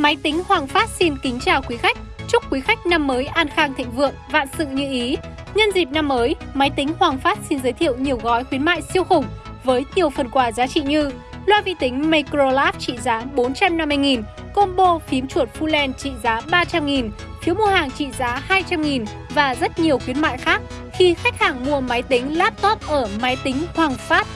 Máy tính Hoàng Phát xin kính chào quý khách. Chúc quý khách năm mới an khang thịnh vượng, vạn sự như ý. Nhân dịp năm mới, máy tính Hoàng Phát xin giới thiệu nhiều gói khuyến mại siêu khủng với nhiều phần quà giá trị như loa vi tính Microlab trị giá 450.000, combo phím chuột Full trị giá 300.000, phiếu mua hàng trị giá 200.000 và rất nhiều khuyến mại khác khi khách hàng mua máy tính laptop ở máy tính Hoàng Phát.